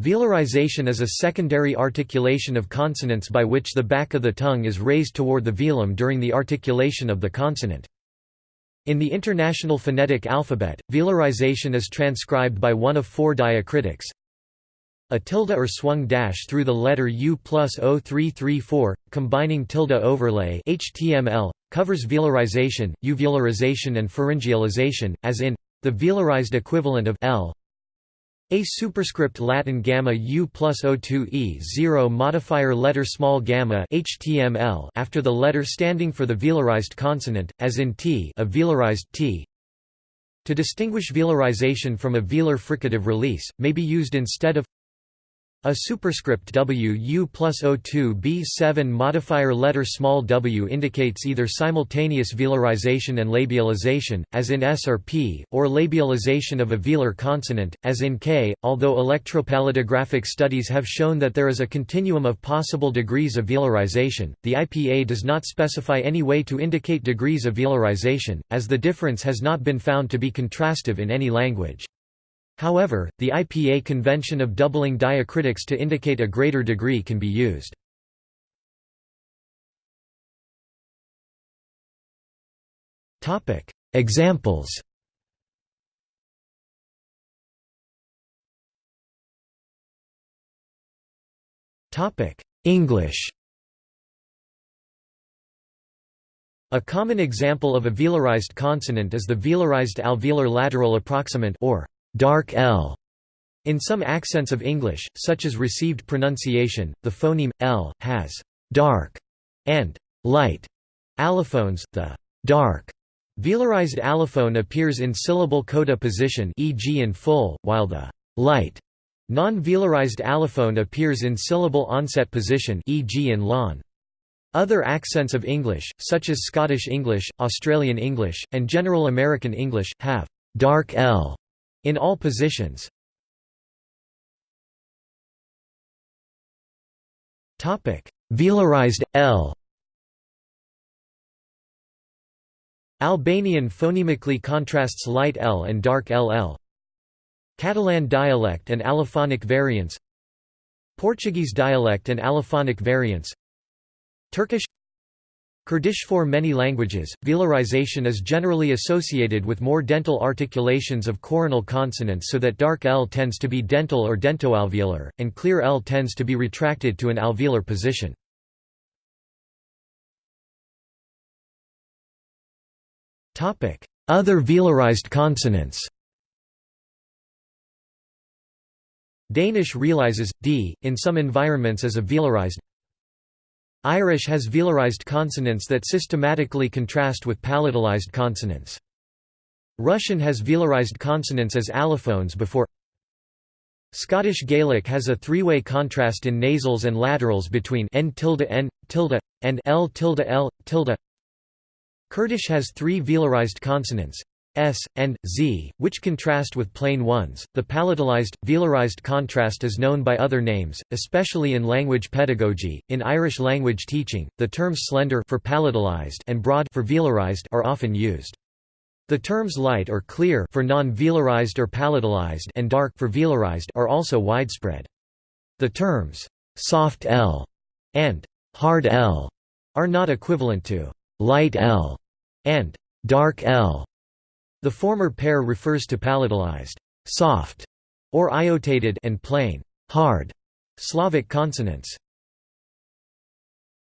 Velarization is a secondary articulation of consonants by which the back of the tongue is raised toward the velum during the articulation of the consonant. In the International Phonetic Alphabet, velarization is transcribed by one of four diacritics. A tilde or swung dash through the letter U plus 0334, combining tilde overlay HTML, covers velarization, uvularization and pharyngealization, as in the velarized equivalent of L a superscript Latin gamma U plus O2 E 0 modifier letter small gamma HTML after the letter standing for the velarized consonant, as in T a velarized T. To distinguish velarization from a velar fricative release, may be used instead of a superscript W U plus O2 B7 modifier letter small w indicates either simultaneous velarization and labialization, as in S or P, or labialization of a velar consonant, as in K. Although electropalatographic studies have shown that there is a continuum of possible degrees of velarization, the IPA does not specify any way to indicate degrees of velarization, as the difference has not been found to be contrastive in any language. However, the IPA convention of doubling diacritics to indicate a greater degree can be used. Examples English A common example of a velarized consonant is the velarized alveolar lateral approximant or dark L. In some accents of English, such as received pronunciation, the phoneme L has dark and light allophones. The dark velarized allophone appears in syllable coda position, e.g. in full, while the light non-velarized allophone appears in syllable onset position, e.g. in lawn. Other accents of English, such as Scottish English, Australian English, and General American English, have dark L in all positions. Topic: Velarized L Albanian phonemically contrasts light L and dark LL. Catalan dialect and allophonic variants Portuguese dialect and allophonic variants Turkish Kurdish For many languages, velarization is generally associated with more dental articulations of coronal consonants so that dark L tends to be dental or dentoalveolar, and clear L tends to be retracted to an alveolar position. Other velarized consonants Danish realizes, d, in some environments as a velarized Irish has velarized consonants that systematically contrast with palatalized consonants. Russian has velarized consonants as allophones before Scottish Gaelic has a three-way contrast in nasals and laterals between n tilde n, tilde, and l tilde l, tilde. Kurdish has three velarized consonants, s, and z, which contrast with plain ones. The palatalized, velarized contrast is known by other names, especially in language pedagogy. In Irish language teaching, the terms slender for palatalized and broad for velarized are often used. The terms light or clear for non-velarized or palatalized and dark for velarized are also widespread. The terms soft L and hard L are not equivalent to light L and dark L. The former pair refers to palatalized soft or iotated and plain hard Slavic consonants.